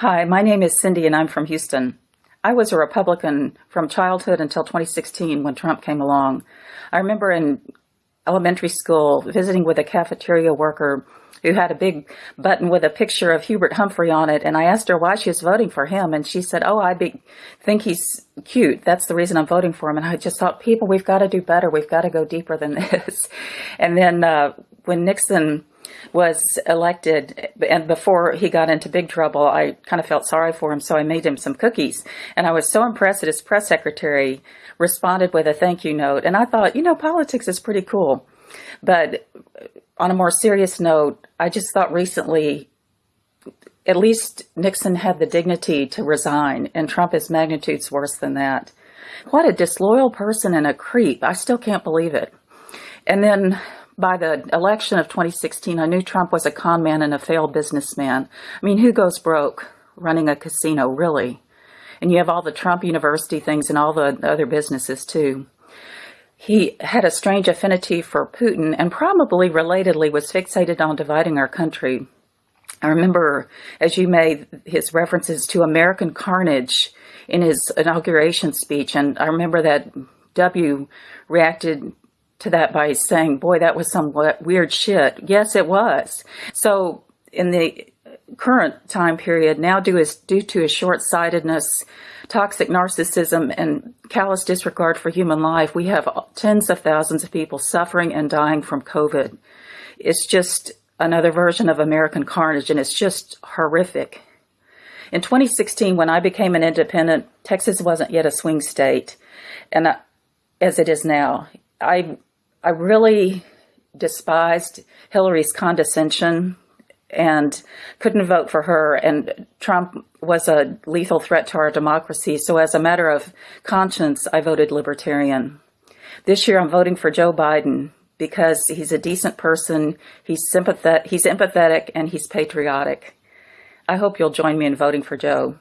Hi, my name is Cindy and I'm from Houston. I was a Republican from childhood until 2016 when Trump came along. I remember in elementary school visiting with a cafeteria worker who had a big button with a picture of Hubert Humphrey on it. And I asked her why she was voting for him. And she said, oh, I be, think he's cute. That's the reason I'm voting for him. And I just thought, people, we've got to do better. We've got to go deeper than this. And then uh, when Nixon was elected and before he got into big trouble, I kind of felt sorry for him. So I made him some cookies and I was so impressed that his press secretary responded with a thank you note. And I thought, you know, politics is pretty cool. But uh, on a more serious note, I just thought recently, at least Nixon had the dignity to resign and Trump is magnitudes worse than that. What a disloyal person and a creep. I still can't believe it. And then by the election of 2016, I knew Trump was a con man and a failed businessman. I mean, who goes broke running a casino, really? And you have all the Trump University things and all the other businesses, too. He had a strange affinity for Putin and probably relatedly was fixated on dividing our country. I remember, as you made his references to American carnage in his inauguration speech, and I remember that W reacted to that by saying, boy, that was some weird shit. Yes, it was. So in the current time period, now due, is, due to his short-sightedness, toxic narcissism, and callous disregard for human life, we have tens of thousands of people suffering and dying from COVID. It's just another version of American carnage, and it's just horrific. In 2016, when I became an independent, Texas wasn't yet a swing state, and I, as it is now. I I really despised Hillary's condescension and couldn't vote for her. And Trump was a lethal threat to our democracy. So as a matter of conscience, I voted Libertarian. This year I'm voting for Joe Biden because he's a decent person, he's, sympathetic, he's empathetic, and he's patriotic. I hope you'll join me in voting for Joe.